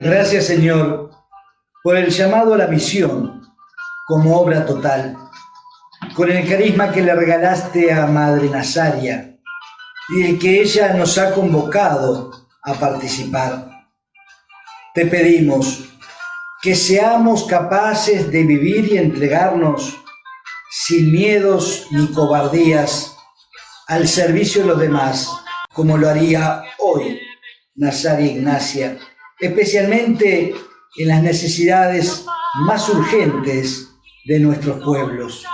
Gracias, Señor, por el llamado a la misión como obra total, con el carisma que le regalaste a Madre Nazaria y el que ella nos ha convocado a participar. Te pedimos que seamos capaces de vivir y entregarnos sin miedos ni cobardías al servicio de los demás, como lo haría hoy Nazaria Ignacia, especialmente en las necesidades más urgentes de nuestros pueblos.